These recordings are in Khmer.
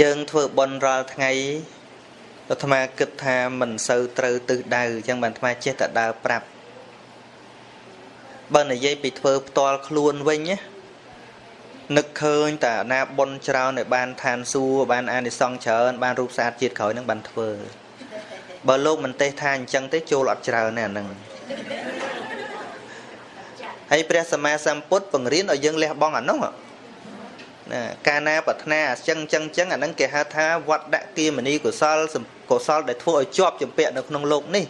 យើងធ្វើបុណ្យរាល់ថ្ងៃអាត្មាគិតថាមិនសូវត្រូវទិសដៅអញ្ចឹងបានអាត្មាចេះតែដើរប្រាប់បើនិយាយពីធ្វើផ្ទាល់ខ្លួនវិញណានឹកឃើញតែណាបុណ្យច្រើនឲ្យបានឋានសួគ៌បានអានិសង្សច្រើនបានរូបស្អាតជាតិក្រោយនឹងបានធ្វើបើលោកមិនទេសថាអញ្ចឹងទេចូលអត់ច្រើនទេអាហ្នឹងហើយព្រះសម្មាសម្ពុទ្ធបង្រៀនឲ្យយើងលះបង់អានោះ ណាកាលណាប្រាថ្នាអញ្ចឹងអញ្ចឹងអញ្ចឹងអានឹងគេហៅថាវត្តដាក់គាមនីកុសលកុសលដែលធ្វើឲ្យជាប់ចម្ពាក់នៅក្នុងโลกនេះ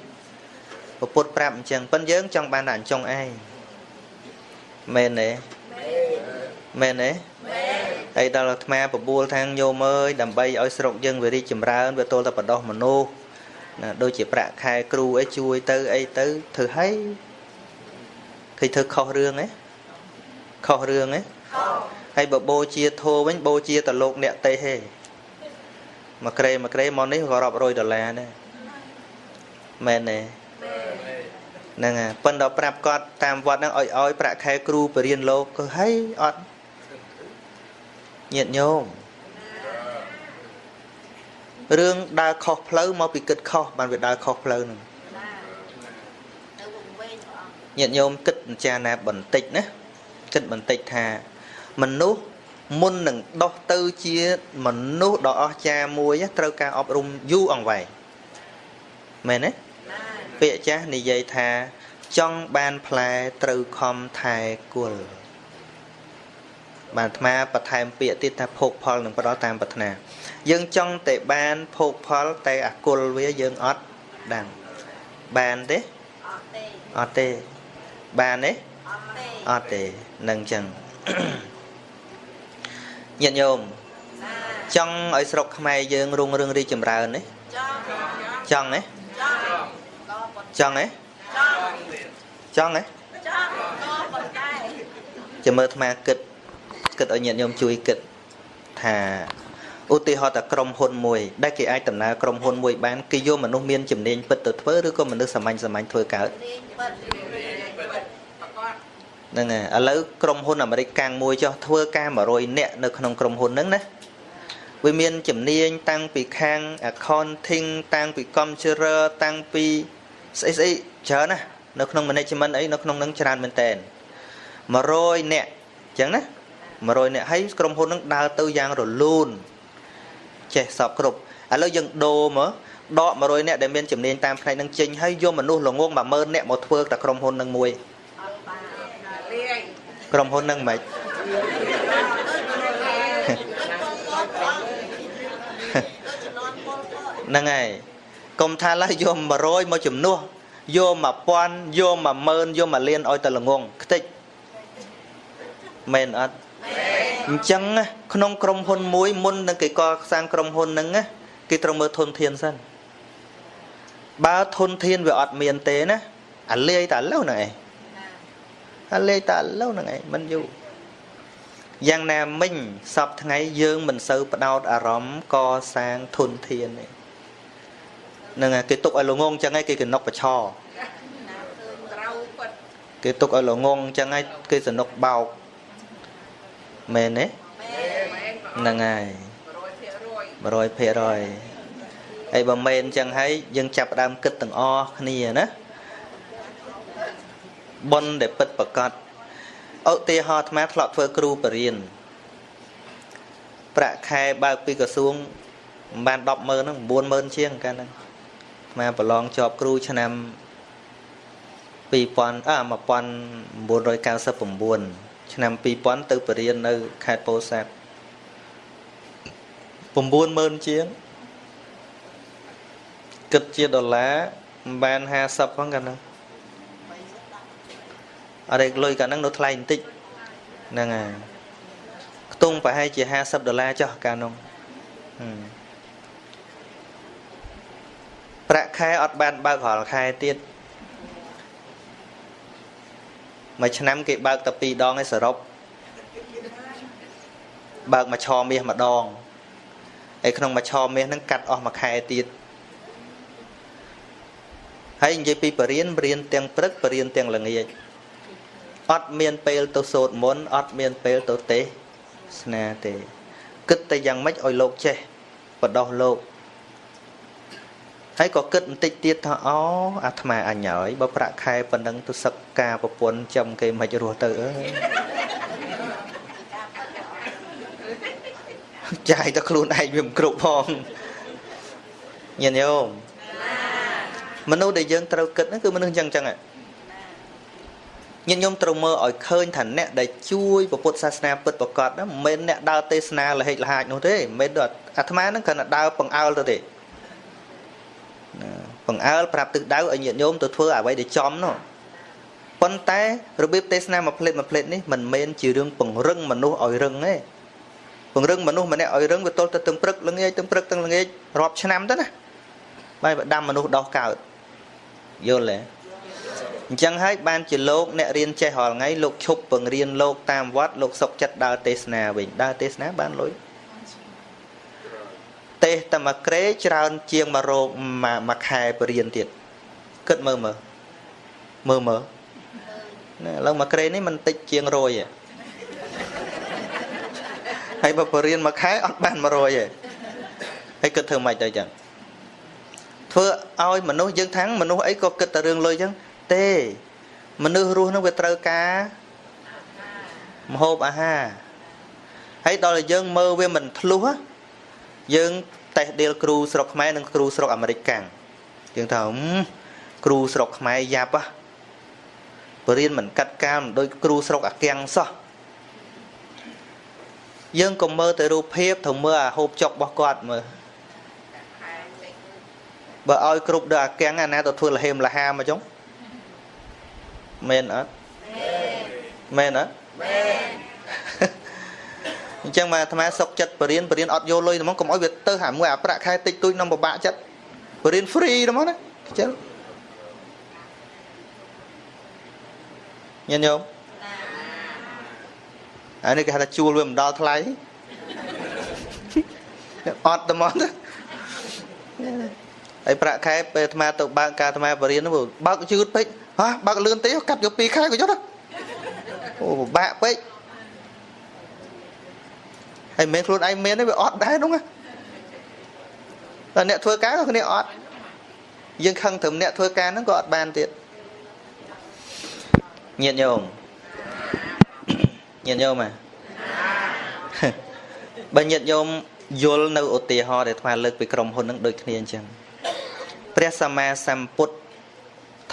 ពុទ្ធប្រាប់អញ្ចឹងប៉ិនយើងចង់បានតែអញ្ចឹងឯងមែនទេមែនទេហើយដល់អាត្មាបបួលថាងញោមអើយដើម្បីឲ្យស្រុកយើងវារីកចម្រើនវាទល់តែបដោះមនុស្សណាដូចជាប្រាក់ខែគ្រូអីជួយទៅអីទៅធ្វើឲ្យឃើញធ្វើខុសរឿងហ៎ខុសរឿងហ៎ខុស ហើយបើបូជាធោវិញបូជាតលោកអ្នកទេហេមួយក្រេមួយក្រេមកនេះក៏រាប់រយដុល្លារដែរមែនទេហ្នឹងហើយប៉ុន្តែប្រាប់គាត់តាមវត្តហ្នឹងឲ្យឲ្យប្រាក់ខែគ្រូបរៀនលោកគឺហីអត់ញាតញោមរឿងដើរខុសផ្លូវមកពីគិតខុសបានវាដើរខុសផ្លូវហ្នឹងញាតញោមគិតពិចារណាបន្តិចណាគិតបន្តិចថា មនុស្សមុននឹងដោះទៅជាមនុស្សដ៏អស្ចារ្យមួយត្រូវការអប់រំយូរអង្វែងមែនទេពាក្យចាស់និយាយថា ចង់បានផ្លែត្រូវខំថែគុលបានអាត្មាបន្ថែមពាក្យទៀតថាភោគផលនឹងផ្ដល់តាមប្រាថ្នា យើងចង់តែបានភោគផលតែអគុលវាយើងអត់ដឹងបានទេអត់ទេបានទេអត់ទេនឹងចឹង ញាតិញោមចង់ឲ្យស្រុកខ្មែរយើងរុងរឿងរីចម្រើនទេចង់ទេចង់ទេចង់ទេចាំមើលអាត្មាគិតគិតឲ្យញាតិញោមជួយគិតថាឧទាហរណ៍តែក្រុមហ៊ុនមួយដែលគេអាចដំណើរក្រុមហ៊ុនមួយបានគេយកមនុស្សមានជំនាញពិតទៅធ្វើឬក៏មនុស្សសាមញ្ញសាមញ្ញធ្វើកើត ហ្នឹងហើយឥឡូវក្រុមហ៊ុនអាមេរិកកាំងមួយចុះធ្វើការ100នាក់នៅក្នុងក្រុមហ៊ុនហ្នឹងណាវាមានជំនាញតាំងពីខាង accounting តាំងពី computer តាំងពីស្អីស្អីច្រើនណានៅក្នុង management អីនៅក្នុងនឹងច្រើនមែនតើ100នាក់អញ្ចឹងណា100នាក់ហើយក្រុមហ៊ុននឹងដើរទៅយ៉ាងរលូនចេះសពគ្រប់ឥឡូវយើងដូរមកដក100នាក់ដែលមានជំនាញតាមផ្នែកនឹងចេញហើយយកមនុស្សល្ងង10000នាក់មកធ្វើតែក្រុមហ៊ុននឹងមួយ ក្រុមហ៊ុននឹងមិនហ្នឹងហើយកុំថាឡើយយក100មកជំនួសយក1000យក10000យក1លានឲ្យតែល្ងងខ្ទេចមែនអត់អញ្ចឹងក្នុងក្រុមហ៊ុនមួយមុននឹងគេកសាងក្រុមហ៊ុនហ្នឹងគេត្រូវមើលធនធានសិនបើធនធានវាអត់មានទេណាអាលាយតែឥឡូវហ្នឹងឯង អាលាយតែឥឡូវហ្នឹងឯងមិនយូរយ៉ាងណាមិញសពថ្ងៃយើងមិនសូវផ្ដោតអារម្មណ៍កសាងធនធានទេហ្នឹងគេទុកឲ្យល្ងងអញ្ចឹងឯងគេកណុកបឆោគេទុកឲ្យល្ងងអញ្ចឹងឯងគេសនុកបោកមែនទេហ្នឹងហើយ100%ហើយបើមែនអញ្ចឹងហើយយើងចាប់ដើមគិតទាំងអស់គ្នាណា ប៉ុនដែលពិតប្រកបឧទាហរណ៍អាត្មាធ្លាប់ធ្វើគ្រូបរិញ្ញាប្រាក់ខែបើកពីក្រសួងមិនបាន100000ហ្នឹង90000ជាងកាលហ្នឹងអាត្មាប្រឡងជាប់គ្រូឆ្នាំ2000អ1999ឆ្នាំ2000ទៅបរៀននៅខេត្តពោធិ៍សាត់90000ជាងគិតជាដុល្លារមិនបាន50ផងកាលនោះអ រិយលុយកាលនោះនៅថ្លៃបន្តិចហ្នឹងហើយខ្ទង់ប្រហែលជា50ដុល្លារចុះកាលនោះប្រាក់ខែអត់បានបើករាល់ខែទៀតមួយឆ្នាំគេបើកតែ2ដងឯសរុបបើកមួយឆមាសម្ដងហើយក្នុងមួយឆមាសហ្នឹងកាត់អស់មួយខែទៀតហើយនិយាយពីបរៀនបរៀនទាំងព្រឹកបរៀនទាំងល្ងាច អត់មានពេលទៅសូត្រមន្តអត់មានពេលទៅទេសនាទេគិតតែយ៉ាងម៉េចឲ្យលោកចេះបដោះលោកហើយក៏គិតបន្តិចទៀតថាអូអាត្មាអញហើយបើប្រាក់ខែប៉ុណ្ណឹងទៅសឹកការប្រពន្ធចំគេមិនរស់ទៅអើយចាយទៅខ្លួនឯងវាមិនគ្រប់ផងញាតិញោមមនុស្សដែលយើងត្រូវគិតហ្នឹងគឺមនុស្សអញ្ចឹងអញ្ចឹង ញាតិញោមត្រូវមើលឲ្យឃើញថាអ្នកដែលជួយពុទ្ធសាសនាពិតប្រកបហ្នឹងមិនមែនអ្នកដើរទេសនាលហិចលហាចនោះទេមិនមែនដូចអាត្មាហ្នឹងគ្រាន់តែដើរបង្អើលទៅទេបង្អើលប្រាប់ទឹកដៅឲ្យញាតិញោមទៅធ្វើអ្វីដែលចំនោះប៉ុន្តែរបៀបទេសនាមួយផ្លេតមួយផ្លេតនេះមិនមែនជារឿងពង្រឹងមនុស្សឲ្យរឹងទេពង្រឹងមនុស្សម្នាក់ឲ្យរឹងវាទល់ទៅទឹងព្រឹកល្ងាចទឹងព្រឹកទឹងល្ងាចរាប់ឆ្នាំទៅណាបាយបដាំមនុស្សដោះកើតយល់ទេ អញ្ចឹងហើយបានជាលោកអ្នករៀនចេះរាល់ថ្ងៃលោកឈប់បង្រៀនលោកតាមវត្តលោកសុកចិត្តដើរទេសនាវិញដើរទេសនាបានលុយទេសតែមួយក្រេច្រើនជាងមួយរោគមួយខែបរៀនទៀតគិតមើលមើលមើលមើលណាឥឡូវមួយក្រេនេះមិនតិចជាង100ទេហើយបើបរៀនមួយខែអត់បាន100ទេហើយគិតធ្វើម៉េចទៅចឹងធ្វើឲ្យមនុស្សយើងថាំងមនុស្សអីក៏គិតតែរឿងលុយចឹង ទេ មនុស្សរស់នឹងវាត្រូវការមហូបអាហារហើយដល់តែយើងមើលវាមិនធ្លុះយើងតេះដៀលគ្រូស្រុកខ្មែរនិងគ្រូស្រុកអាមេរិកកាំងយើងថាគ្រូស្រុកខ្មែរយ៉ាប់ហ៎បរៀនមិនកាត់កាមដោយគ្រូស្រុកអាកាំងសោះយើងក៏មើលទៅរូបភាពទៅមើលអាហូបចុករបស់គាត់មើលបើឲ្យគ្រប់ដល់អាកាំងអាណាទៅធ្វើលហេមលហាមកចុង មែនអត់មែនអត់មែនអញ្ចឹងមកអាត្មាសុកចិត្តបរៀនបរៀនអត់យកលុយហ្មងកុំឲ្យវាទៅហាមួយអាប្រាក់ខែតិចតួចនឹងពិបាកចិត្តបរៀន free ហ្មងណាខ្ជិលញញោមអានេះគេហៅថាជួលវាមិនដល់ថ្លៃអត់តែមកហើយប្រាក់ខែពេលអាត្មាទៅបើកការអាត្មាបរៀនបើកយឺតពេក ហ៎បើកលឿនទេកាត់យក2ខែក៏យកអូពិបាកពេកហើយមិនមែនខ្លួនឯងមានទេវាអត់ដែរនោះតែអ្នកធ្វើការក៏គ្នាអត់យើងខឹងត្រឹមអ្នកធ្វើការហ្នឹងក៏អត់បានទៀតញាតិញោមញាតិញោមហ៎បើញាតិញោមយល់នៅឧទាហរណ៍ដែលថ្មលើកពីក្រុមហ៊ុនហ្នឹងដូចគ្នាអញ្ចឹងព្រះសម្មាសម្ពុទ្ធ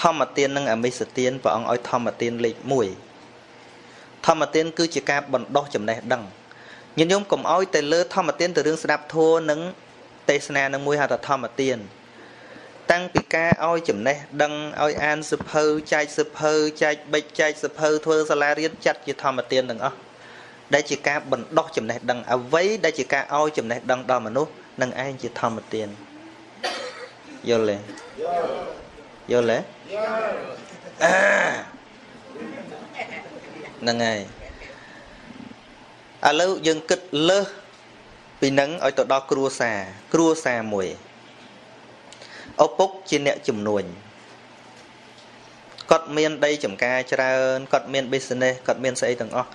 ធម្មទាននិងអមិសទានព្រះអង្គឲ្យធម្មទានលេខ1ធម្មទានគឺជាការបណ្ដោះចំណេះដឹងញាតិញោមកុំឲ្យតែលើធម្មទានទៅរឿងស្ដាប់ធัวនិងទេសនានឹងមួយហៅថាធម្មទានតាំងពីការឲ្យចំណេះដឹងឲ្យអានសភៅចែកសភៅចែកបិចចែកសភៅធ្វើសាលារៀនចាត់ជាធម្មទានទាំងអស់ដែលជាការបណ្ដោះចំណេះដឹងអ្វីដែលជាការឲ្យចំណេះដឹងដល់មនុស្សនឹងឯងជាធម្មទានយល់ទេយល់ទេ ហ្នឹងហើយឥឡូវយើងគិតលើសពីនឹងឲ្យទៅដល់គ្រួសារគ្រួសារមួយឪពុកជាអ្នកជំនួញគាត់មានដីចំការច្រើនគាត់មាន business គាត់មានស្អីទាំងអស់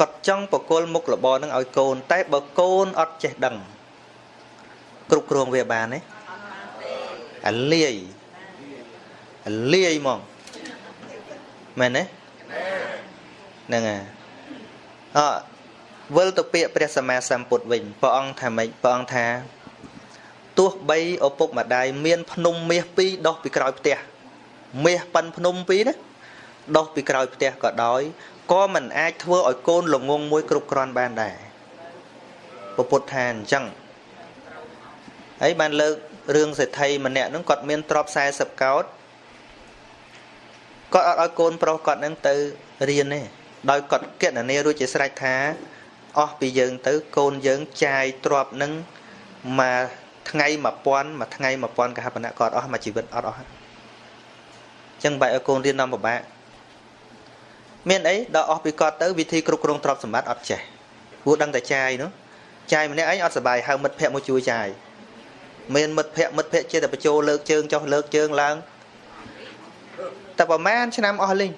គាត់ចង់បកគលមុខរបរនឹងឲ្យកូន តែបើកូនអត់ចេះដឹងគ្រប់គ្រងវាបានទេអាលាយអា លាយហ្មងមែនទេហ្នឹងហើយអវិលទៅពាក្យព្រះសម្មាសម្ពុទ្ធវិញព្រះអង្គថាម៉េចព្រះអង្គថាទោះបីឪពុកម្ដាយមាន ភ្នំមាសពីរដោះពីក្រោយផ្ទះមាសប៉ិនភ្នំពីរណាដោះពីក្រោយផ្ទះក៏ដោយក៏មិនអាចធ្វើឲ្យកូនល្ងងមួយគ្រប់គ្រាន់បានដែរពុទ្ធថាអញ្ចឹងហើយបានលើករឿងសេដ្ឋីម្នាក់ហ្នឹងគាត់មានទ្រព្យ40កោដ គាត់អត់ឲ្យកូនប្រុសគាត់ហ្នឹងទៅរៀនទេដោយគាត់គណនារួចជាស្រេចថាអស់ពីយើងទៅកូនយើងចាយទ្របនឹងមួយថ្ងៃ1000មួយថ្ងៃ1000កហបណៈក៏អស់មួយជីវិតអត់អស់អញ្ចឹងបែរឲ្យកូនរៀនដល់ពិបាកមានអីដល់អស់ពីគាត់ទៅវិធីគ្រប់គ្រងទ្រព្យសម្បត្តិអត់ចេះព្រោះដឹងតែចាយនោះចាយម្នាក់ឯងអត់សុបាយហៅមិត្តភ័ក្តិមកជួយចាយមានមិត្តភ័ក្តិមិត្តភ័ក្តិចេះតែបញ្ចូលលើកជើងចុះលើកជើងឡើង តែប្រហែលឆ្នាំអស់លីង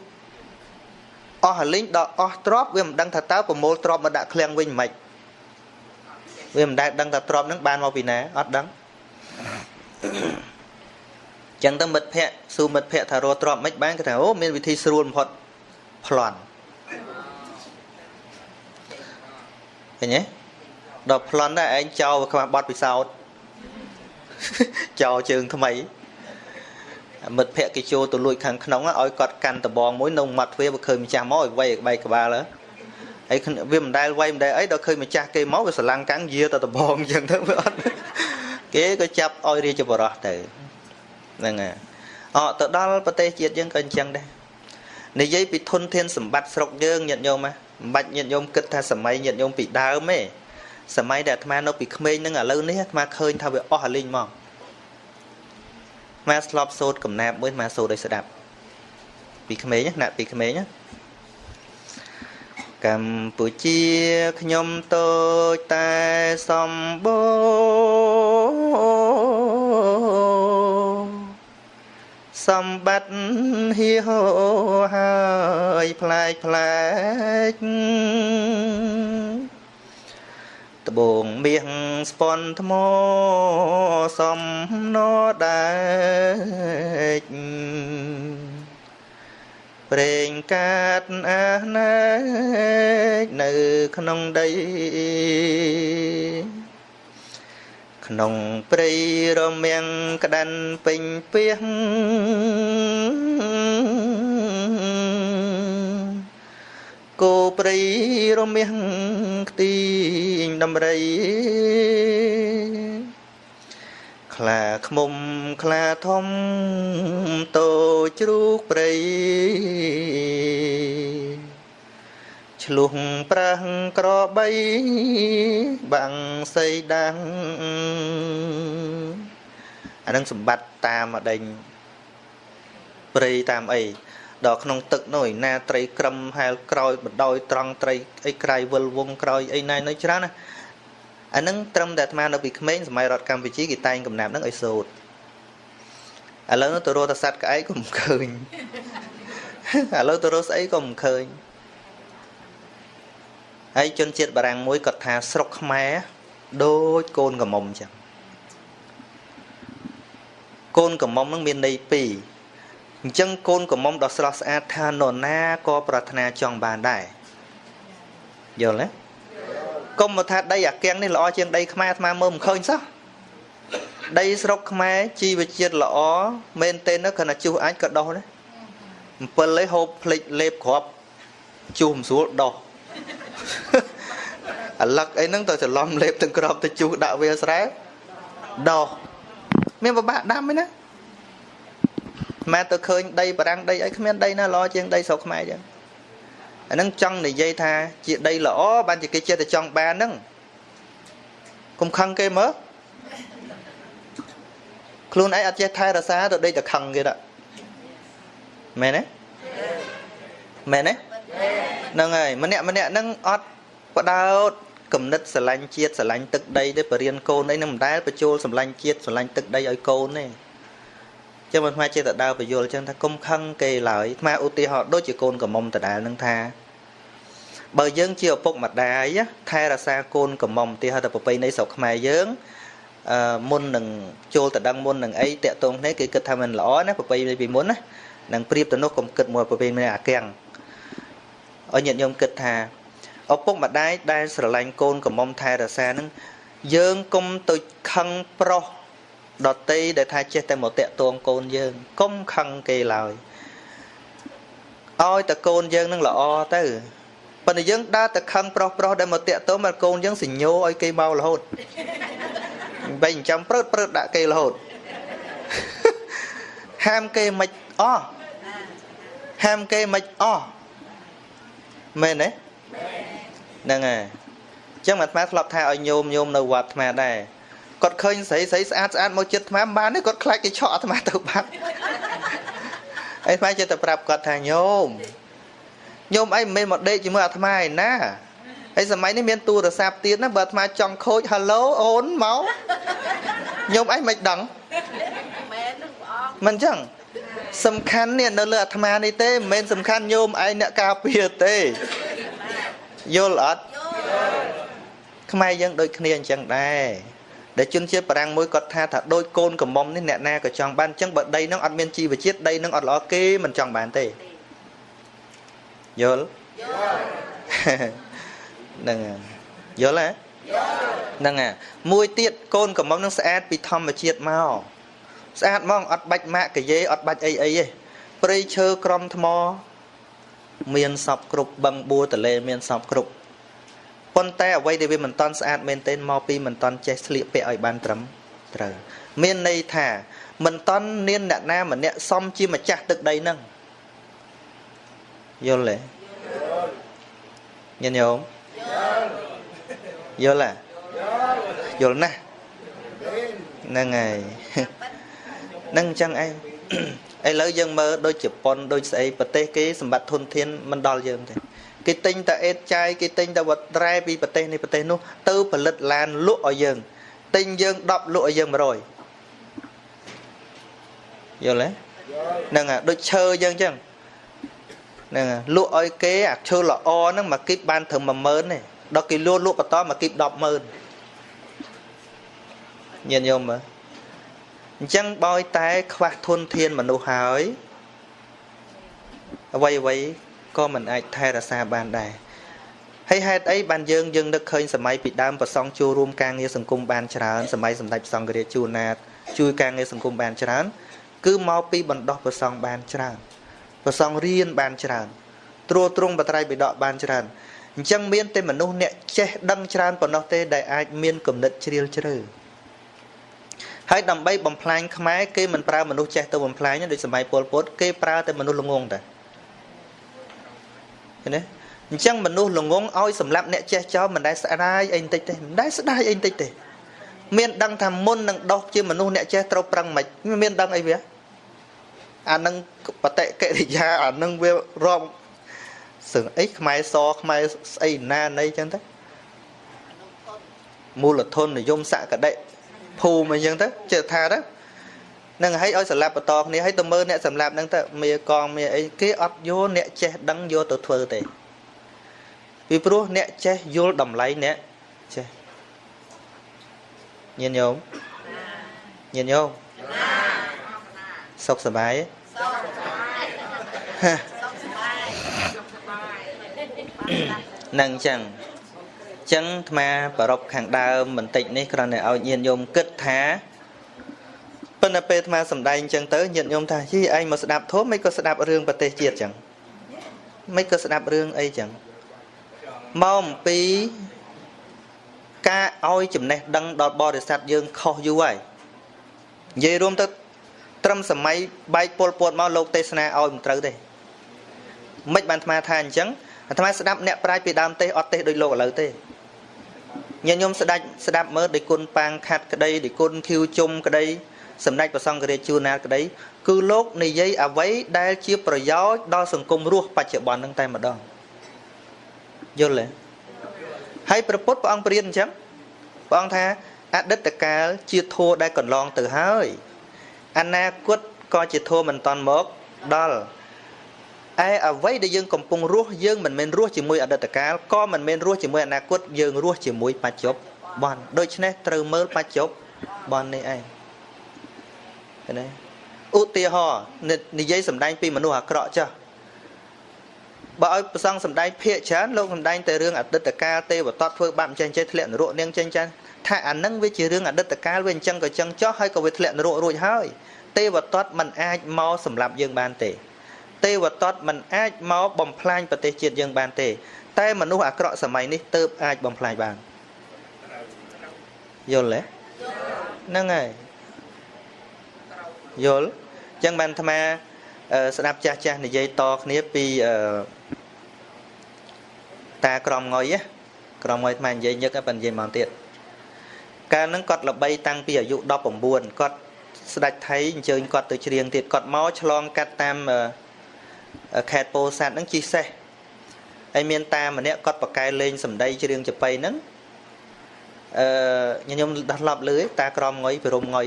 អស់លីងដល់អស់ទ្របវាមិនដឹងថាតើប្រមូលទ្របមកដាក់ឃ្លាំងវិញមិនវាមិនដែលដឹងថាទ្រពហ្នឹងបានមកពីណាអត់ដឹងចឹងទៅមិត្តភ័ក្តិសួរមិត្តភ័ក្តិថារកទ្រពមិនបានគេថាអូមានវិធីស្រួលបំផុតប្លន់ឃើញទេដល់ប្លន់ដែរឯងចោលខ្វះបត់ពិសោធន៍ចោលជើងថ្មី មិត្តភ័ក្តិគេចូលទៅលួចខាងក្នុងឲ្យគាត់កាន់ដបងមួយនៅមាត់ទ្វារបើឃើញម្ចាស់មកឲ្យវាយបែកក្បាលហើយវាមិនដែលវាយមិនដែលអីដល់ឃើញម្ចាស់គេមកវាស្រឡាំងកាំងយាទៅដបងអញ្ចឹងទៅវាអត់គេក៏ចាប់ឲ្យរាជបរោះទៅហ្នឹងហើយអទៅដល់ប្រទេសជាតិយើងក៏អញ្ចឹងដែរនិយាយពីធនធានសម្បត្តិស្រុកយើងញាតិញោមមិនបាច់ញាតិញោមគិតថាសម័យញាតិញោមពីដើមទេសម័យដែលអាត្មានៅពីក្មេងហ្នឹងឥឡូវនេះអាត្មាឃើញថាវាអស់អាលីងមក អាស្លាប់សូត្រកំណាបមួយអាសូត្រឲ្យស្ដាប់ពីក្មេងណាពីក្មេងណាកម្ពុជាខ្ញុំតូចតែសម្បូរសម្បត្តិហៀហោហើយផ្លែកផ្លែក ត្បូងមាសស្ពន់ថ្មសំណដែកប្រេងកាតអាណែកនៅក្នុងដីក្នុងព្រៃរមាំងក្តាន់ពេញពីងគោព្រៃរមាំង ខ្ទីងដំរីខ្លាខ្មុំខ្លាធំតូចជ្រូកព្រៃឆ្លុះប្រាំងក្របីបាំងសីដាំងអានឹងសម្បត្តិតាមអដេញព្រៃតាមអី ដល់ក្នុងទឹកនោះណាត្រីក្រឹមហែលក្រោយបដោយត្រង់ត្រីអីក្រៃវិលវងក្រោយអីណៃនៅច្រើនណាអានឹងត្រឹមតែអាត្មានៅពីក្មេងសម័យរដ្ឋកម្ពុជាគេតែងកំណាប់នឹងឲ្យសូត្រឥឡូវទៅរកតសัตว์ក្អែកក៏មិនឃើញឥឡូវទៅរកស្អីក៏មិនឃើញហើយជនជាតិបារាំងមួយគាត់ថាស្រុកខ្មែរដូចកូនកំមុំចឹងកូនកំមុំនឹងមានន័យពីរ អញ្ចឹងកូនកំមុំដ៏ស្រស់ស្អាតថានរណាក៏ប្រាថ្នាចង់បានដែរយល់ទេកុំមកថាដីអាកៀងនេះល្អជាងដីខ្មែរអាត្មាមើលមិនឃើញសោះដីស្រុកខ្មែរជីវជាតិល្អមែនទេនៅគណៈជុះអាចក៏ដោះដែរ7លេហូបភ្លេចលេបគ្រាប់ជុះមិនស្រួលដោះអាលឹកអីហ្នឹងទៅច្រឡំលេបទាំងក្របទៅជុះដាក់វាស្រែដោះមានពិបាកដាំទេណា ម៉ែទៅឃើញដីបារាំងដីអីគ្មានដីណាល្អជាងដីស្រុកខ្មែរចឹងអាហ្នឹងចង់និយាយថាជាដីល្អបានជាគេចេះតែចង់បានហ្នឹងកុំខឹងគេមើលខ្លួនឯងអត់ចេះថែរក្សាទៅដេកតែខឹងគេដាក់មែនទេមែនទេហ្នឹងហើយម្នាក់ម្នាក់ហ្នឹងអត់បដោតគំនិតស្រឡាញ់ជាតិស្រឡាញ់ទឹកដីទេបរៀនកូនអីនឹងមិនដែលបញ្ចូលស្រឡាញ់ជាតិស្រឡាញ់ទឹកដីឲ្យកូនទេ ចឹងមិនខ្មែរចេះតែដើរបញ្យល់ចឹងថាគុំខឹងគេឡើយខ្មែរឧទាហរណ៍ដូចជាកូនកំមុំដដែលនឹងថាបើយើងជាឪពុកម្ដាយថែរក្សាកូនកំមុំទីហៅថាប្រពៃណីស្រុកខ្មែរយើងអឺមុននឹងចូលតដឹងមុននឹងអីតាក់ទងគ្នាគេគិតថាมันល្អណាប្រពៃណីពីមុនណានឹងប្រៀបទៅនោះកុំគិតមួយប្រពៃណីអាកៀងឲ្យញាតិញោមគិតថាឪពុកម្ដាយដែលស្រឡាញ់កូនកំមុំថែរក្សានឹងយើងកុំទៅខឹងប្រុស ដតីដែលថាចេះតែមកតាក់ទងកូនយើងកុំខឹងគេឡើយឲ្យតែកូនយើងនឹងល្អទៅប៉ុន្តែយើងដើរតែខឹងប្រុសប្រុសដែលមកតាក់ទងមកកូនយើងសញ្ញោឲ្យគេមករហូតបែងចាំព្រឹតព្រឹតដាក់គេរហូតហាមគេមិនអស់ហាមគេមិនអស់មែនទេហ្នឹងហើយអញ្ចឹងអាត្មាធ្លាប់ថាឲ្យញោមញោមនៅវត្តអាត្មាដែរ គាត់ឃើញស្រីស្រីស្អាតស្អាតមកចិត្តអាត្មាបានទេគាត់ខ្លាចគេឆក់អាត្មាទៅបាត់អីអាត្មាចិត្តតែប្រាប់គាត់ថាញោមញោមអីមិនមែនមកដេកជាមួយអាត្មាឯណាហើយសម័យនេះមានទូរស័ព្ទទៀតណាបើអាត្មាចង់ខូច Halo អូនមកញោមអីមិនដឹងមែននឹងព្រះអង្គមិនចឹងសំខាន់នេះនៅលើអាត្មានេះទេមិនមែនសំខាន់ញោមឯងអ្នកការពារទេយល់អត់ខ្មែរយើងដូចគ្នាអញ្ចឹងដែរ ដែលជនជាតិបារាំងមួយគាត់ថាថាដូចកូនកំមុំនេះអ្នកណាក៏ចង់បានអញ្ចឹងបើដីនឹងអត់មានជីវជាតិដីនឹងអត់ល្អគេមិនចង់បានទេយល់យល់ហ្នឹងយល់ហ៎ហ្នឹងហ่ะមួយទៀតកូនកំមុំនឹងស្អាតពីធម្មជាតិមកស្អាតហ្មងអត់បាច់ម៉ាក់កាយេអត់បាច់អីអីទេព្រៃឈើក្រំថ្ម មានសពគ្រប់បឹងបួរតលេមានសពគ្រប់ ប៉ុន្តែអ្វីដែលវាមិនតន់ស្អាតមែនទែនមកពីមិនតន់ចេះស្លៀកពាក់ឲ្យបានត្រឹមត្រូវមានន័យថាមិនតន់នានអ្នកណាម្នាក់សមជាម្ចាស់ទឹកដីហ្នឹងយល់ទេញញោមយល់ទេយល់ណាស់ហ្នឹងហើយហ្នឹងអញ្ចឹងឯងឥឡូវយើងមើលដូចជប៉ុនដូចស្អីប្រទេសគេសម្បត្តិធនធានមិនដល់យើងទេ គេទិញតែអេតចាយគេទិញតែវត្តត្រែពីប្រទេសនេះប្រទេសនោះទៅផលិតឡានលក់ឲ្យយើងទិញយើង10លក់ឲ្យយើង100យល់ទេហ្នឹងហើយដូចឈើយើងអញ្ចឹងហ្នឹងហើយលក់ឲ្យគេអាឈើល្អហ្នឹងមកគីបបានត្រឹម10000ទេដល់គេលក់លក់បន្តមកគីប100,000ញញោមមើលអញ្ចឹងបើតែខ្វះធនធានមនុស្សហើយអ្វីអ្វី ក៏មិនអាចថែរក្សាបានដែរហើយហេតុអីបានយើងយើងនឹកឃើញសម័យពីដើមប្រសង់ចូលរួមការងារសង្គមបានច្រើនសម័យសម្ដេចសង្ឃរាជជួនណាតជួយការងារសង្គមបានច្រើន គឺមកពីបណ្ដោះប្រសង់បានច្រើនប្រសង់រៀនបានច្រើនត្រួតត្រងបត្រៃបិដកបានច្រើនអញ្ចឹងមានតែមនុស្សអ្នកចេះដឹងច្រើនប៉ុណ្ណោះទេដែលអាចមានគំនិតជ្រាលជ្រៅហើយដើម្បីបំផ្លាញខ្មែរគេមិនប្រើមនុស្សចេះទៅបំផ្លាញដូចសម័យពលពតគេប្រើតែមនុស្សល្ងងតែ ឃើញទេអញ្ចឹងមនុស្សល្ងងឲ្យសម្លាប់អ្នកចេះចោលមិនដែលស្ដាយអីបន្តិចទេមិនដែលស្ដាយអីបន្តិចទេមានដឹងថាមុននឹងដោះជាមនុស្សអ្នកចេះត្រូវប្រឹងមិនមានដឹងអីវាអានឹងបតិកិរិយាអានឹងវារាប់សឹងអីខ្មែរសខ្មែរស្អីណាណីចឹងទៅមូលធននិយមសក្តិភូមិអញ្ចឹងទៅចេះថាទៅ នឹងឲ្យឲ្យសម្លាប់បន្តគ្នាឲ្យទៅមើលអ្នកសម្លាប់ហ្នឹងទៅមាកងមាអីគេអត់យល់អ្នកចេះដឹងយកទៅធ្វើទេពីព្រោះអ្នកចេះយល់តម្លៃអ្នកចេះញាតិញោមញាតិញោមសុខសប្បាយសុខសប្បាយសុខសប្បាយនឹងអញ្ចឹងអញ្ចឹងអាត្មាប្ររពខាងដើមបន្តិចនេះគ្រាន់តែឲ្យញាតិញោមគិតថា ប៉ុន្តែពេលអាត្មាសំដែងចឹងទៅញាតិញោមថាជីឯងមកស្ដាប់ធម៌មិនក៏ស្ដាប់រឿងប្រទេសជាតិចឹងមិនក៏ស្ដាប់រឿងអីចឹងមកអំពីការឲ្យចំណេះដឹងដល់បរិស័ទយើងខុសយូរហើយនិយាយរួមទៅត្រឹមសម័យបែកពលពតមកលោកទេសនាឲ្យមិនត្រូវទេមិនបានអាត្មាថាអញ្ចឹងអាត្មាស្ដាប់អ្នកប្រាជ្ញពីដើមទេសអត់ទេសដូចលោកឥឡូវទេញាតិញោមស្ដាច់ស្ដាប់មើលដោយគុណប៉ាងខាត់ក្តីដោយគុណធៀវជុំក្តី សម្ដេចព្រះសង្ឃរាជជួនណាតក្តីគឺលោកនិយាយអ្វីដែលជាប្រយោជន៍ដល់សង្គមរស់បច្ចុប្បន្នហ្នឹងតែម្ដងយល់ទេហើយព្រះពុទ្ធព្រះអង្គព្រានអញ្ចឹងព្រះអង្គថាអតីតកាលជាធัวដែលកន្លងទៅហើយអនាគតក៏ជាធัวមិនតាន់មកដល់ឯអ្វីដែលយើងកំពុងរស់យើងមិនមែនរស់ជាមួយអតីតកាលក៏មិនមែនរស់ជាមួយអនាគតយើងរស់ជាមួយបច្ចុប្បន្នដូច្នេះត្រូវមើលបច្ចុប្បន្ននេះឯង ឃើញទេឧទាហរណ៍និយាយសម្ដែងពីមនុស្សអាក្រក់ចាស់បើឲ្យប្រសងសម្ដែងភាកច្រើនលោកសម្ដែងតែរឿងអតីតកាលទេវតតធ្វើបាបចេះចេះធ្លាក់នរកនាងចេះចេះថាអានឹងវាជារឿងអតីតកាលវាអញ្ចឹងក៏អញ្ចឹងចោះហើយក៏វាធ្លាក់នរករួចហើយទេវតតមិនអាចមកសម្លាប់យើងបានទេ ទេវតតមិនអាចមកបំផ្លាញប្រទេសជាតិយើងបានទេ តែមនុស្សអាក្រក់សម័យនេះទៅអាចបំផ្លាញបានយល់ទេហ្នឹងហើយ យល់អញ្ចឹងបានអាត្មាស្ដាប់ចាស់ចាស់និយាយតគ្នាពីតាក្រមងុយក្រមងុយអាត្មានិយាយញឹកប៉ុន្តែនិយាយមកទៀតកាលហ្នឹងគាត់ល្បីតាំងពីអាយុ19គាត់ស្ដេចថៃអញ្ជើញគាត់ទៅច្រៀងទៀតគាត់មកឆ្លងកាត់តាមខេត្តពោធិ៍សាត់ហ្នឹងជិះសេះហើយមានតាម្នាក់គាត់បកកែលេងសម្ដីច្រៀងចប៉ីហ្នឹងអឺខ្ញុំដោះឡប់លឺតាក្រមងុយពីរំងុយ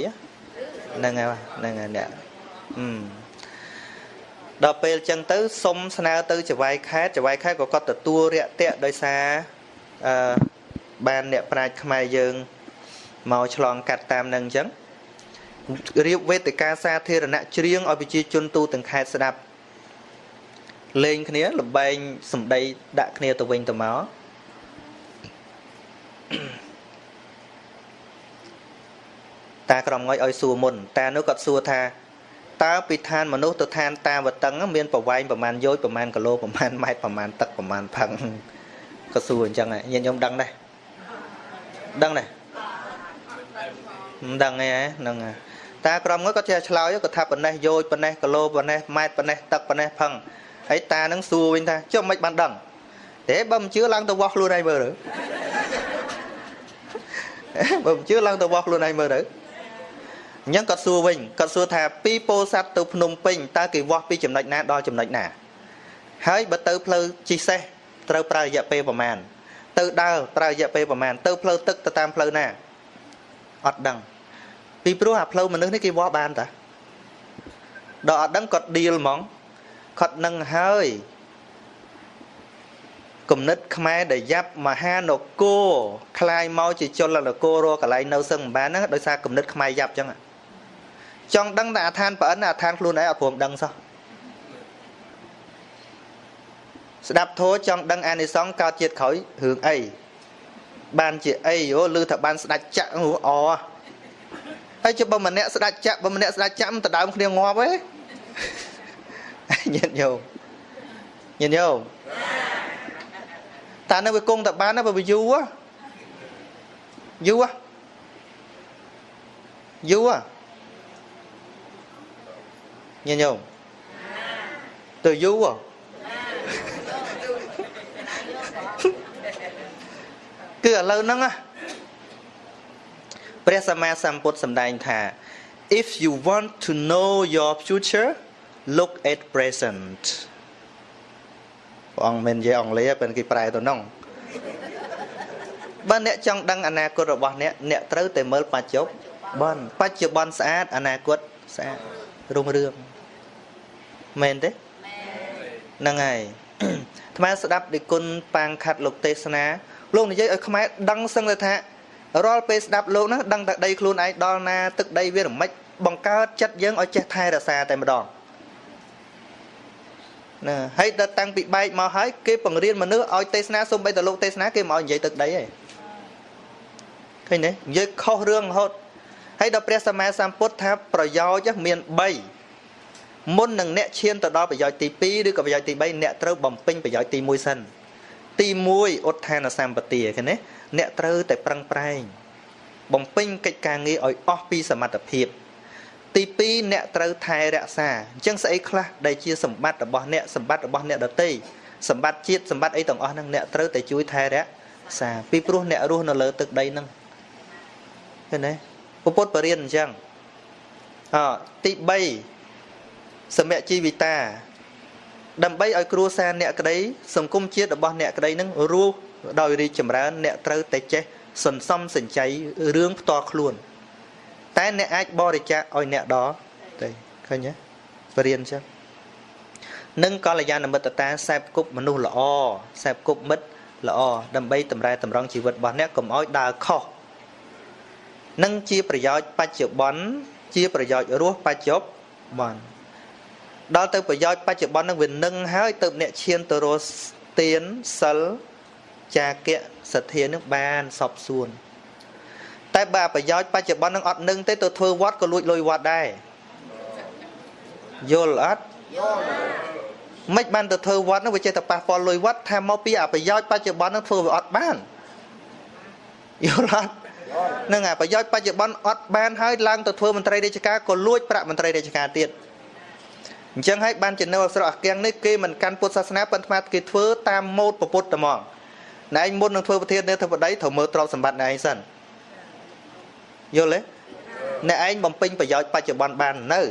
ហ្នឹងហើយហ្នឹងហើយអ្នកអឺដល់ពេលចឹងទៅសុំស្នើទៅចវាយខេតចវាយខេតក៏គាត់ទទួលរាក់ទាក់ដោយសារអឺបានអ្នកប្រាជ្ញខ្មែរយើងមកឆ្លងកាត់តាមនឹងអញ្ចឹងរៀបវេទិកាសាធារណៈច្រៀងឲ្យប្រជាជនទូទាំងខេត្តស្ដាប់លេងគ្នាលបែងសម្ដីដាក់គ្នាទៅវិញទៅមក តាក្រមងុយឲ្យសួរមុនតានោះគាត់សួរថាតើពីឋានមនុស្សទៅឋានតាវតឹងមានប្រវែងប្រមាណយោជប្រមាណគីឡូប្រមាណម៉ែត្រប្រមាណទឹកប្រមាណផឹងក៏សួរអញ្ចឹងញាតិញោមដឹងដែរដឹងដែរមិនដឹងទេហ្នឹងតាក្រមងុយគាត់ចេះឆ្លើយគាត់ថាប៉ុណ្ណេះយោជប៉ុណ្ណេះគីឡូប៉ុណ្ណេះម៉ែត្រប៉ុណ្ណេះទឹកប៉ុណ្ណេះផឹងហើយតានឹងសួរវិញថាចុះមិនបានដឹងទេបើមិនជឿឡើងទៅវាស់ខ្លួនឯងមើលទៅបើមិនជឿឡើងទៅវាស់ខ្លួនឯងមើលទៅ អញ្ចឹងគាត់សួរវិញគាត់សួរថាពីពោធិ៍សាត់ទៅភ្នំពេញតើគេវាស់ពីចំណុចណាដល់ចំណុចណាហើយបើទៅផ្លូវជិះសេះត្រូវប្រើរយៈពេលប្រមាណទៅដើរប្រើរយៈពេលប្រមាណទៅផ្លូវទឹកទៅតាមផ្លូវណាអត់ដឹងពីព្រោះអាផ្លូវមនុស្សនេះគេវាស់បានតាដល់អត់ដឹងគាត់ឌីលហ្មងគាត់នឹងហើយគំនិតខ្មែរដែលយ៉ាប់មហានគរคลายមកជាចលនគររកន្លែងនៅសឹងមិនបានហ្នឹងដោយសារគំនិតខ្មែរយ៉ាប់ចឹង ចង់ដឹងតែអាឋានប្រអិនអាឋានខ្លួនឯងអត់ព្រមដឹងសោះស្ដាប់ធោចង់ដឹងអានិសង្សកើតជាតិក្រោយរឿងអីបានជាអីយោឮថាបានស្ដាច់ចាក់អហើយជិះបើម្នាក់ស្ដាច់ចាក់បើម្នាក់ស្ដាច់ចាក់មិនដដើមគ្នាងាប់ទេញាតិញោមញាតិញោមតានៅវាគង់តែបានបើវាយូរយូរយូរ ញាតិញោមទៅយូរគឺឥឡូវហ្នឹងព្រះសម្មាសម្ពុទ្ធសម្ដែងថា if you want to know your future look at present ព្រះអង្គមិននិយាយអង់គ្លេសពេលគេប្រែទៅនោះបើអ្នកចង់ដឹងអនាគតរបស់អ្នកអ្នកត្រូវតែមើលបច្ចុប្បន្នបច្ចុប្បន្នស្អាតអនាគតស្អាតរុងរឿង មែនទេហ្នឹងហើយអាត្មាស្ដាប់ដឹកគុណប៉ាងខាត់លោកទេសនាលោកនិយាយឲ្យខ្មែរដឹងសឹងទៅថារាល់ពេលស្ដាប់លោកហ្នឹងដឹងតែដីខ្លួនឯងដល់ណាទឹកដីវារមិចបង្កើតចិត្តយើងឲ្យចេះថែរក្សាតែម្ដងណាហើយដល់តាំងពីបែកមកហើយគេបង្រៀនមនុស្សឲ្យទេសនាសូម្បីតែលោកទេសនាគេមកនិយាយទឹកដីឯងឃើញទេនិយាយខុសរឿងរហូតហើយដល់ព្រះសម្មាសម្ពុទ្ធថាប្រយោជន៍មាន3 មុននឹងអ្នកឈានទៅដល់ប្រយោជន៍ទី2ឬក៏ប្រយោជន៍ទី3អ្នកត្រូវបំពេញប្រយោជន៍ទី1សិនទី1ឧទ្ធានសម្បទាឃើញទេអ្នកត្រូវតែប្រឹងប្រែងបំពេញកិច្ចការងារឲ្យអស់ពីសមត្ថភាព ទី2អ្នកត្រូវថែរក្សាអញ្ចឹងស្អីខ្លះដែលជាសម្បត្តិរបស់អ្នកសម្បត្តិរបស់អ្នកដតីសម្បត្តិជាតិសម្បត្តិអីទាំងអស់ហ្នឹងអ្នកត្រូវតែជួយថែរក្សាពីព្រោះអ្នករស់នៅលើទឹកដីហ្នឹងឃើញទេពុទ្ធបរិញ្ញាអញ្ចឹងអទី3 សមជីវិតា ដើម្បីឲ្យគ្រួសារអ្នកក្តីសង្គមជាតិរបស់អ្នកក្តីនឹងរស់ដោយរីកចម្រើន អ្នកត្រូវតែចេះសន្សំសំចៃរឿងផ្ទាល់ខ្លួន តែអ្នកអាចបរិច្ចាគឲ្យអ្នកដទេឃើញទេបរៀនចឹងនិងកល្យាណមិត្តតាសែបគប់មនុស្សល្អសែបគប់មិត្តល្អដើម្បីតម្រែតម្រង់ជីវិតរបស់អ្នកកុំឲ្យដើរខុសនឹងជាប្រយោជន៍បច្ចុប្បន្នជាប្រយោជន៍រស់បច្ចុប្បន្ន ដល់ទៅប្រយោជន៍បច្ចុប្បន្ននឹងវានឹងហើយទៅអ្នកឈានទៅរស់ទានសិលចាគៈសទ្ធានឹងបានសពសួនតែបើប្រយោជន៍បច្ចុប្បន្ននឹងអត់នឹងទេទៅធ្វើវត្តក៏លួចលុយវត្តដែរយល់អត់យល់មិនបានទៅធ្វើវត្តនោះវាចេះតែប៉ះពាល់លុយវត្តថាមកពីអប្រយោជន៍បច្ចុប្បន្ននឹងធ្វើវាអត់បានយល់អត់នឹងអាប្រយោជន៍បច្ចុប្បន្នអត់បានហើយឡើងទៅធ្វើមន្ត្រីរាជការក៏លួចប្រាក់មន្ត្រីរាជការទៀត អញ្ចឹងហើយបានជានៅអស្រុកអាគៀងនេះគេមិនកាន់ពុទ្ធសាសនាប៉ុន្តែគេធ្វើតាមម៉ូដពុទ្ធតែហ្មងណែឯងមុននឹងធ្វើប្រធាននាយកបតីត្រូវមើលទ្រព្យសម្បត្តិណែឯងសិនយល់ទេអ្នកឯងបំពេញប្រយោជន៍បច្ចុប្បន្នបាននៅ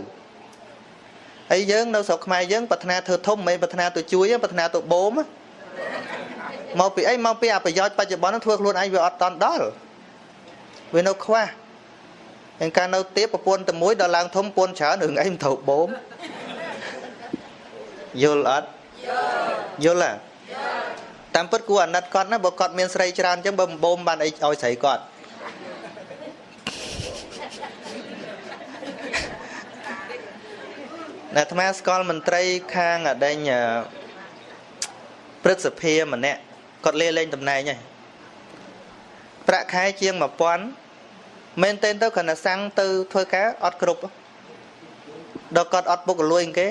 ហើយយើងនៅស្រុកខ្មែរយើងប្រាថ្នាធ្វើធំមិនប្រាថ្នាទៅជួយប្រាថ្នាទៅបូមមកពីអីមកពីអាប្រយោជន៍បច្ចុប្បន្ននឹងធ្វើខ្លួនឯងវាអត់តន់ដល់វានៅខ្វះហើយការនៅទៀតប្រពន្ធតែមួយដល់ឡើងធំពូនច្រើនរឿងអីមិនត្រូវបូម យល់អត់យល់យល់ហ៎តាមពិតគួរអាណិតគាត់ណាបើគាត់មានស្រីច្រើនអញ្ចឹងបើបំបូមបានអីឲ្យស្រីគាត់អាត្មាស្គាល់មន្ត្រីខាងអដេញព្រឹទ្ធសភាម្នាក់គាត់លេលេងតំណែងហើយប្រាក់ខែជាង1000មែនទេទៅគ្រាន់តែសាំងទៅធ្វើការអត់គ្រប់ដល់គាត់អត់ពុកលួយគេ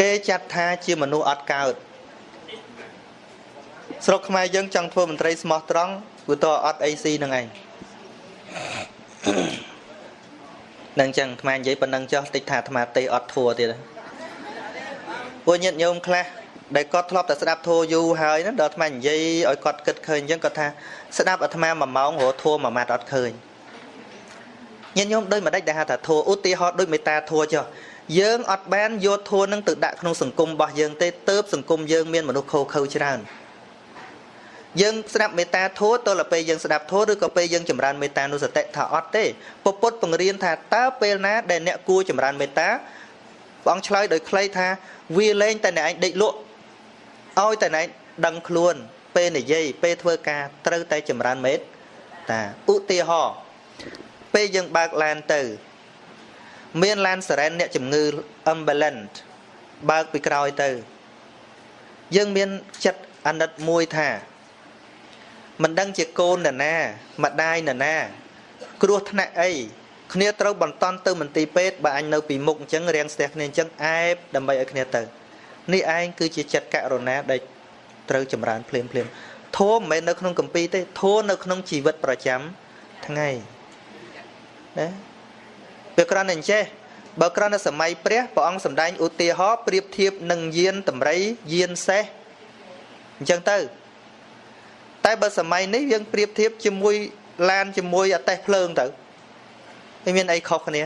គេចាត់ថាជាមនុស្សអត់កើតស្រុកខ្មែរយើងចង់ធ្វើមន្ត្រីស្មោះត្រង់ព្រោះតអត់អីស៊ីនឹងឯងនឹងចឹងអាត្មានិយាយប៉ុណ្ណឹងចុះតិចថាអាត្មាទេអត់ធัวទៀតពួកញាតិញោមខ្លះដែលគាត់ធ្លាប់តែស្ដាប់ធัวយូរហើយណាដល់អាត្មានិយាយឲ្យគាត់គិតឃើញអញ្ចឹងគាត់ថាស្ដាប់អាត្មា1ម៉ោងរហធัวមួយម៉ាត់អត់ឃើញញាតិញោមដូចមិនដេចដែលហៅថាធัวឧទាហរណ៍ដូចមេត្តាធัวចុះ យើងអត់បានយកធัวនឹងទៅដាក់ក្នុងសង្គមរបស់យើងទេទៅសង្គមយើងមានមនុស្សខូខើច្រើនយើងស្ដាប់មេត្តាធម៌តលពេលយើងស្ដាប់ធម៌ឬក៏ពេលយើងចម្រើនមេត្តានុសតិថាអត់ទេពពុទ្ធបង្រៀនថាតើពេលណាដែលអ្នកគួរចម្រើនមេត្តាព្រះអង្គឆ្លើយដោយខ្លីថាវាលែងតែអ្នកឯងដេកលក់ឲ្យតែអ្នកដឹងខ្លួន ពេលនិយាយពេលធ្វើការត្រូវតែចម្រើនមេត្តាឧទាហរណ៍ពេលយើងបើកឡានទៅ មានឡានសារ៉ែនអ្នកជំងឺ ambulance បើកពីក្រោយទៅ យើងមានចិត្តអាណិតមួយថាមិនដឹងជាកូននរណាម្ដាយនរណា គ្រោះថ្នាក់អីគ្នាត្រូវបន្តទៅមន្ទីរពេទ្យបើអញនៅពីមុខអញ្ចឹងរៀងស្ទះគ្នាអញ្ចឹងអែបដើម្បីឲ្យគ្នាទៅនេះឯងគឺជាចិត្តករុណាដែលត្រូវចម្រើនភ្លាមភ្លាមធម៌មិនមែននៅក្នុងកម្ពីទេធម៌នៅក្នុងជីវិតប្រចាំថ្ងៃណា ពេលក្រណអញ្ចេះបើក្រណសម័យព្រះព្រះអង្គសម្ដែងឧទាហរណ៍ប្រៀបធៀបនឹងយានតម្រៃយានសេះអញ្ចឹងទៅ តែបើសម័យនេះយើងប្រៀបធៀបជាមួយឡានជាមួយអតេះភ្លើងទៅវាមានអីខុសគ្នា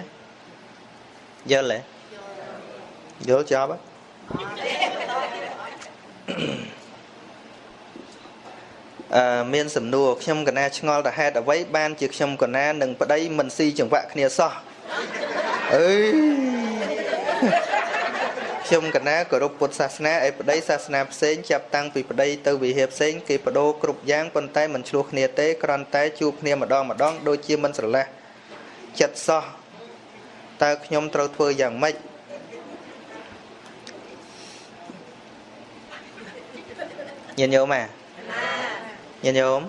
យល់ទេយល់ចប់អឺមានសំណួរខ្ញុំកណាឆ្ងល់ទៅហេតុអ្វីបានជាខ្ញុំកណានឹងប្តីមិនស៊ីចង្វាក់គ្នាសោះ អើយខ្ញុំកណាគោរពពុទ្ធសាសនាឯប្តីសាសនាផ្សេងចាប់តាំងពីប្តីទៅវិហារផ្សេងគេបដូរគ្រប់យ៉ាងប៉ុន្តែមិនឆ្លោះគ្នាទេគ្រាន់តែជួបគ្នាម្ដងម្ដងដូចជាមិនស្រឡះចិត្តសោះតើខ្ញុំត្រូវធ្វើយ៉ាងម៉េចញាតិញោមអាញាតិញោម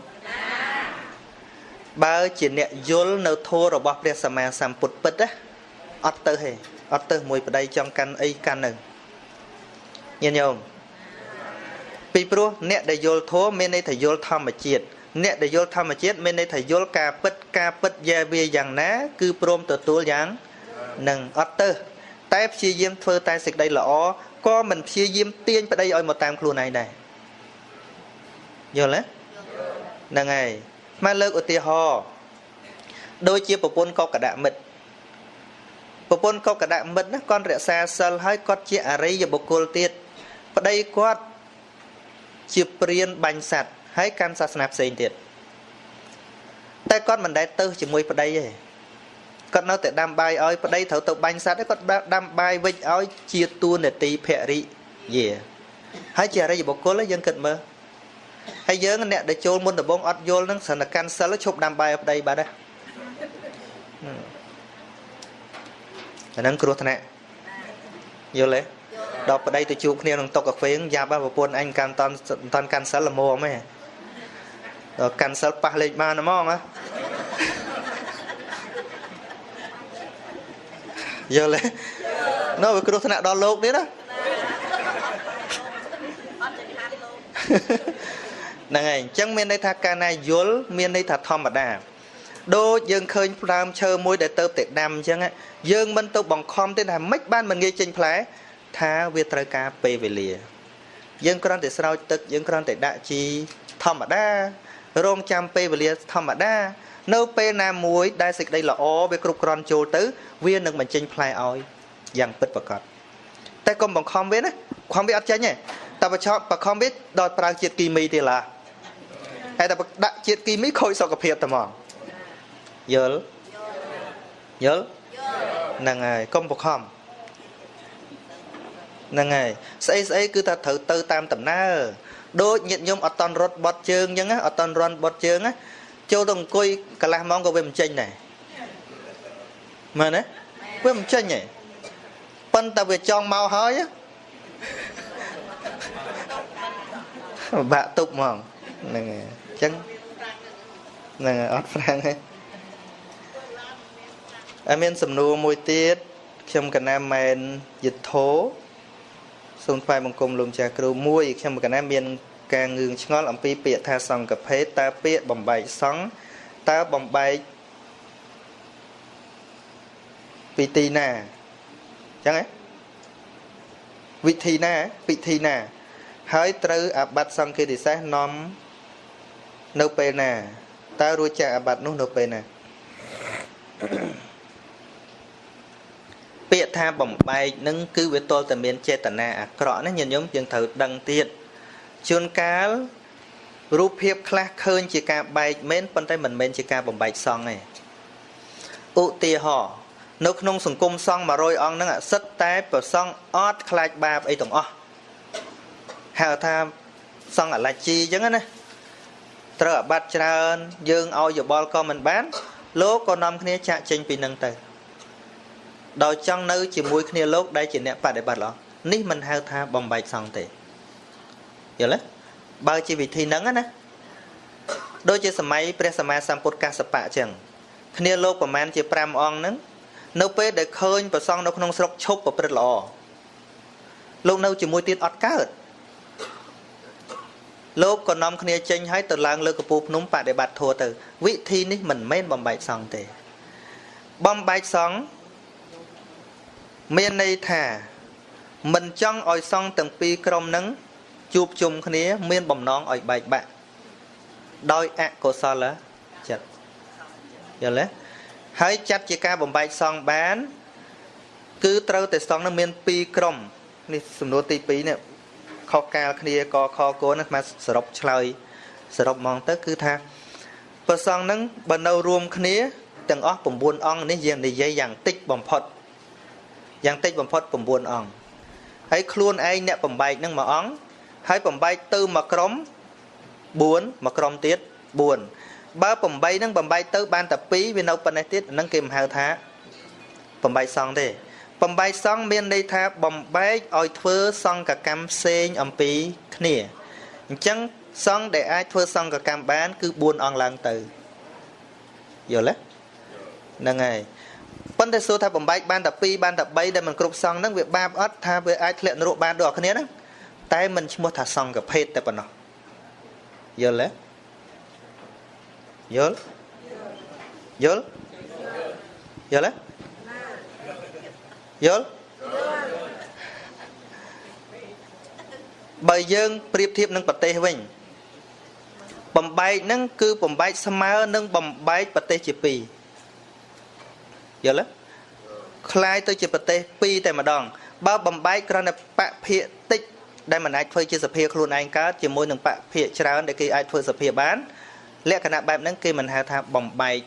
បើជាអ្នកយល់នៅធម៌របស់ព្រះសម្មាសម្ពុទ្ធពិតណាអត់ទៅទេអត់ទៅមួយប្តីចង់កាន់អីកាន់នៅញាតិញោមពីព្រោះអ្នកដែលយល់ធម៌មានន័យថាយល់ធម្មជាតិអ្នកដែលយល់ធម្មជាតិមានន័យថាយល់ការពិតការពិតយ៉ាវាយ៉ាងណា គឺព្រមទទួលយ៉ាងនឹងអត់ទៅតែព្យាយាមធ្វើតែសេចក្តីល្អក៏មិនព្យាយាមទាញប្តីឲ្យមកតាមខ្លួនឯងដែរយល់ទេហ្នឹងហើយ មកលើកឧទាហរណ៍ដូចជាប្រពន្ធកកដមិត្តប្រពន្ធកកដមិត្តណាគាត់រក្សាសិលហើយគាត់ជាអរិយបុគ្គលទៀតប្តីគាត់ជាព្រានបាញ់សัตว์ហើយកាន់សាសនាផ្សេងទៀតតែគាត់មិនដែលទៅជាមួយប្តីទេគាត់នៅតែដាំបាយឲ្យប្តីត្រូវទៅបាញ់សัตว์គាត់ដាំបាយវិចឲ្យជាទួនាទីភរិយាហើយជាអរិយបុគ្គលយើងគិតមើល ហើយយើងអ្នកដែលចូលមុនដំបងអត់យល់នឹងស្ថិនកាន់សិលឈប់ដាំបាយឲ្យប្តីបាត់ណាអាហ្នឹងគ្រោះថ្នាក់យល់ទេដល់ប្តីទៅជួបគ្នាក្នុងតុកាហ្វេយ៉ាប់ប្រពន្ធអញកាន់តន់តន់កាន់សិលល្មមហ៎ដល់កាន់សិលប៉ះលេខបានហ្មងហ៎យល់ទេនៅវាគ្រោះថ្នាក់ដល់លោកទៀតណាហ្នឹងហើយអញ្ចឹងមានន័យថាកាលណាយល់មានន័យថាធម្មតាដូចយើងឃើញផ្ដើមឈើមួយដែលទៅតែដាំអញ្ចឹងយើងមិនទៅបង្ខំទេថាមិនបានមិនងាយចេញផ្លែថាវាត្រូវការពេលវេលា យើងគ្រាន់តែស្រោចទឹកយើងគ្រាន់តែដាក់ជីធម្មតារងចាំពេលវេលាធម្មតា នៅពេលណាមួយដែលសេចក្តីល្អវាគ្រប់គ្រាន់ចូលទៅ វានឹងបញ្ចេញផ្លែឲ្យយ៉ាងពិតប្រាកដតែកុំបង្ខំវាណាខំវាអត់ចេញទេតែបើឆប់បង្ខំវាដល់ប្រើជាតិគីមីទេឡា ហើយតែដាក់ជាតិគីមីខូចសុខភាពតែហ្មងយល់យល់ហ្នឹងហើយកុំបខំហ្នឹងហើយស្អីស្អីគឺថាត្រូវទៅតាមដំណើរដូចញាតិញោមអត់តន់រត់បត់ជើងអញ្ចឹងអត់តន់រន់បត់ជើងណាចូលទៅអង្គុយកន្លះម៉ោងក៏វាមិនចេញដែរមែនទេវាមិនចេញទេប៉ុន្តែវាចង់មកហើយបាក់ទុកហ្មង ហ្នឹងហើយអញ្ចឹងហ្នឹងហើយអត់ហ្វ្រាំងទេហើយមានសំណួរមួយទៀតខ្ញុំកណាមែនយុទ្ធោសូមថ្វាយបង្គំលោកម្ចាស់គ្រូមួយខ្ញុំកណាមានការងឿងឆ្ងល់អំពីពាក្យថាសង្កភេទតើពាក្យបំបែកសង្ឃតើបំបែកពីទីណាអញ្ចឹងហ៎វិធីណាពិធីណា ហើយត្រូវអាបត្តិសង្ឃេតិសេសនាំ នៅពេលណាតើរួចចាកអាបត្តិនោះនៅពេលណាពាក្យថាបំបែកនឹងគឺវាទល់តែមានចេតនាអាក្រក់ណាញាតិញោមយើងត្រូវដឹងទៀតជួនកាលរូបភាពខ្លះឃើញជាការបែកមែនប៉ុន្តែមិនមែនជាការបំបែកសង្ឃទេឧទាហរណ៍នៅក្នុងសង្គមសង្ឃ100អង្គហ្នឹងសិតតែប្រសង់អត់ខ្លាចបាបអីទាំងអស់ហៅថាសង្ឃអលជីអញ្ចឹងណា ត្រូវអាបត្តិច្រើន យើងឲ្យយោបល់ក៏មិនបាន លោកក៏នាំគ្នាចាក់ចេញពីនឹងទៅដោយចង់នៅជាមួយគ្នាលោកដែលជាអ្នកបដិបត្តិល្អនេះមិនហៅថាបំបែកសង្ឃទេយល់ទេបើជាវិធីហ្នឹងណាដូចជាសម័យព្រះសម្មាសម្ពុទ្ធកសបៈអញ្ចឹងគ្នាលោកប្រមាណជា5អង្គហ្នឹងនៅពេលដែលឃើញប្រសងនៅក្នុងស្រុកឈប់ប្រព្រឹត្តល្អលោកនៅជាមួយទៀតអត់កើត លោកក៏នាំគ្នាចេញឲ្យទៅឡើងលើកពូភ្នំបដិបត្តិធัวទៅវិធីនេះមិនមែនបំបែកសង្ឃទេ បំបែកសង្ឃមានន័យថា មិនចង់ឲ្យសង្ឃទាំងពីរក្រុមនឹងជួបជុំគ្នា មានបំណងឲ្យបែកបាក់ដោយអកុសលចិត្តយល់ទេហើយចាត់ជាការបំបែកសង្ឃបាន គឺត្រូវតែសង្ឃនឹងមាន2ក្រុមនេះសំណួរទី2នេះ ខុសកាលគ្នាកខគោនឹងមកសរុបឆ្លើយសរុបហ្មងទៅគឺថាព្រះសង្ឃនឹងបើនៅរួមគ្នាទាំងអស់9អង្គនេះយើងនិយាយយ៉ាងតិចបំផុតយ៉ាងតិចបំផុត9អង្គហើយខ្លួនឯងអ្នកបំបែកនឹងមួយអង្គហើយបំបែកទៅមួយក្រុម4មួយក្រុមទៀត4បើ8នឹងបំបែកទៅបានតែ2វានៅប៉ុណ្ណេះទៀតហ្នឹងគេមិនហៅថាបំបែកសង់ទេ បំបែកសង់មានន័យថាបំបែកឲ្យធ្វើសង្កកម្មផ្សេងអំពីគ្នាអញ្ចឹងសង្ឃដែលអាចធ្វើសង្កកម្មបាន គឺ4អង្គឡើងទៅយល់ទេហ្នឹងហើយប៉ុន្តែសួរថាបំបែកបានតែ2បានតែ3ដែលមិនគ្រប់សង្ឃហ្នឹងវាបាបអត់ថាវាអាចធ្លាក់នរកបានដូចគ្នាហ្នឹងតែមិនឈ្មោះថាសង្ឃភេទតែប៉ុណ្ណោះយល់ទេយល់យល់យល់ទេ យល់បើយើងប្រៀបធៀบនឹងប្រទេសវិញបំបែកហ្នឹងគឺបំបែកស្មើនឹងបំបែកប្រទេសជាពីរយល់ទេคล้ายទៅជាប្រទេសពីរតែម្ដង បើបំបែកគ្រាន់តែបកភាកតិចដែលមិនអាចធ្វើជាសភាខ្លួនឯងកើតជាមួយនឹងបកភាកច្រើនដែលគេអាចធ្វើសភាបានលក្ខណៈបែបហ្នឹងគេមិនហៅថាបំបែក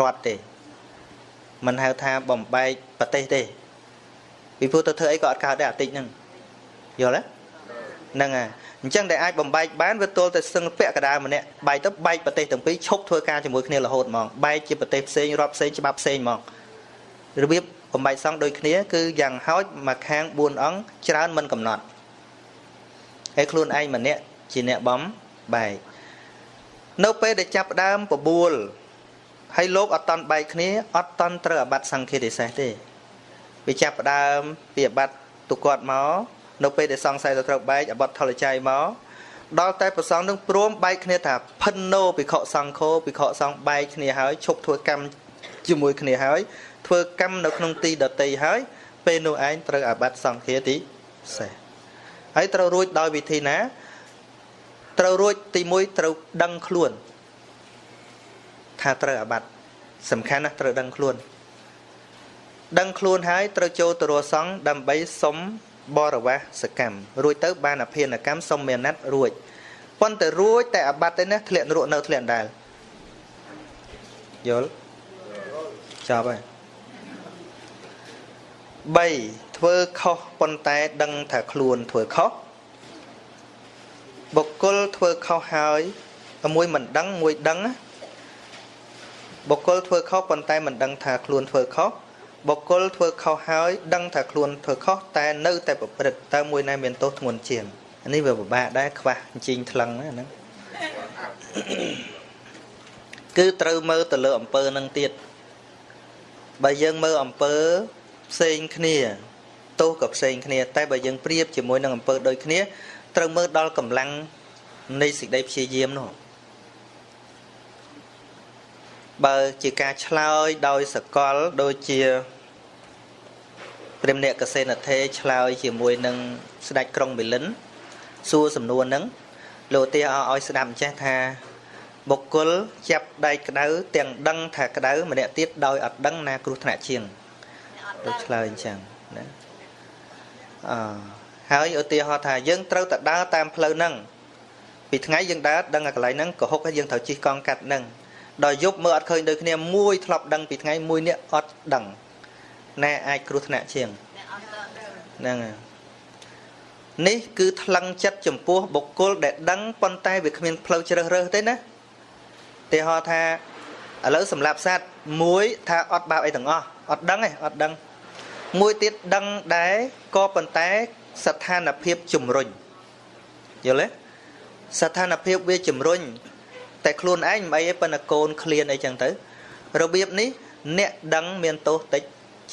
រដ្ឋទេមិនហៅថាបំបែកប្រទេសទេ ពីព្រោះទៅធ្វើអីក៏អត់កើតដែរអាតិចហ្នឹងយល់ទេហ្នឹងហើយអញ្ចឹងដែលអាចបំបែកបានវាទល់តែសឹងពាក់កដាលម្នាក់បែកទៅបែកប្រទេសទាំងពីរឈប់ធ្វើការជាមួយគ្នារហូតហ្មងបែកជាប្រទេសផ្សេងរដ្ឋផ្សេងច្បាប់ផ្សេងហ្មងរបៀបបំបែកសង់ដូចគ្នាគឺយ៉ាងហោចមួយខាង4អង្គច្រើនមិនកំណត់ហើយខ្លួនឯងម្នាក់ជាអ្នកបំបែកនៅពេលដែលចាប់ដើមបបួលហើយលោកអត់តន់បែកគ្នាអត់តន់ត្រូវអាបត្តិសង្ឃាទិសេសទេ វាចាប់ដើមពីអាបត្តិទុគាត់មកនៅពេលដែលសង្ស័យទៅត្រូវបែកអាបត្តិថលចៃមកដល់តែប្រសងនឹងព្រមបែកគ្នាថាផិនណូភិក្ខុសង្ឃោភិក្ខុសង្ឃបែកគ្នាហើយឈប់ធ្វើកម្មជាមួយគ្នាហើយធ្វើកម្មនៅក្នុងទីដតីហើយពេលនោះឯងត្រូវអាបត្តិសង្ឃាទីសេះហើយត្រូវរួចដោយវិធីណាត្រូវរួចទី1ត្រូវដឹងខ្លួនថាត្រូវអាបត្តិសំខាន់ណាស់ត្រូវដឹងខ្លួន ដឹងខ្លួនហើយត្រូវចូលទៅរសង្ឃដើម្បីសុំបរិវាសកម្មរួចទៅបានអភិនកម្មសុំមេណិតរួចប៉ុន្តែរួចតែអាបត្តិទេណាធ្លាក់នរកនៅធ្លាក់ដែរយល់ចប់ហើយ3ធ្វើខុសប៉ុន្តែដឹងថាខ្លួនធ្វើខុសបុគ្គលធ្វើខុសហើយមួយមិនដឹងមួយដឹងបុគ្គលធ្វើខុសប៉ុន្តែមិនដឹងថាខ្លួនធ្វើខុស បុគ្គលធ្វើខុសហើយដឹងថាខ្លួនធ្វើខុសតែនៅតែប្រព្រឹត្តតើមួយណាមានទោសធ្ងន់ជាងនេះវាពិបាកដែរខ្វះអញ្ជីងថ្លឹងហ្នឹងគឺត្រូវមើលទៅលើអំពើនឹងទៀតបើយើងមើលអំពើផ្សេងគ្នាទោសក៏ផ្សេងគ្នា តែបើយើងប្រៀបជាមួយនឹងអំពើដូចគ្នាត្រូវមើលដល់កម្លាំងនៃសេចក្តីព្យាយាមនោះ បើជាការឆ្លើយដោយសកលដូចជាព្រះអ្នកកសេនថេឆ្លើយជាមួយនឹងស្ដេចក្រុងមីលិនសួរសំណួរហ្នឹងលោកទាឲ្យស្ដាប់ចេះថាបុគ្គលចាប់ដៃក្តៅទាំងដឹងថាក្តៅម្នាក់ទៀតដោយអត់ដឹងណាគ្រោះថ្នាក់ជាងដូចឆ្លើយអញ្ចឹងណាអឺហើយឧទាហរណ៍ថាយើងត្រូវតែដើរតាមផ្លូវហ្នឹងពីថ្ងៃយើងដើរដឹងតែកន្លែងហ្នឹងក៏ហុកហើយយើងត្រូវជិះកង់កាត់ហ្នឹង ដល់យប់មើលអត់ឃើញដូចគ្នាមួយធ្លាប់ដឹងពីថ្ងៃមួយនេះអត់ដឹងណែអាចគ្រោះថ្នាក់ជាងហ្នឹងនេះគឺថ្លឹងចិត្តចំពោះបុគ្គលដែលដឹងប៉ុន្តែវាគ្មានផ្លូវជ្រើសរើសទេណាទីហោថាឥឡូវសម្រាប់សត្វមួយថាអត់បាបអីទាំងអស់អត់ដឹងទេអត់ដឹងមួយទៀតដឹងដែរក៏ប៉ុន្តែស្ថានភាពជំរុញយល់ទេស្ថានភាពវាជំរុញ តែខ្លួនឯងមិនអីទេប៉ុន្តែកូនឃ្លានអីចឹងទៅរបៀបនេះអ្នកដឹងមានទោសតិច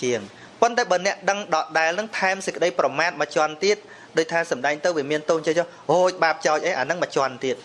ជាងប៉ុន្តែបើអ្នកដឹងដដែលនឹងថែមសេចក្តីប្រមាថមួយជាន់ទៀតដោយថាសំដែងទៅវាមានទោសចេះចុះអូយបាបចោចអីអាហ្នឹងមួយជាន់ទៀត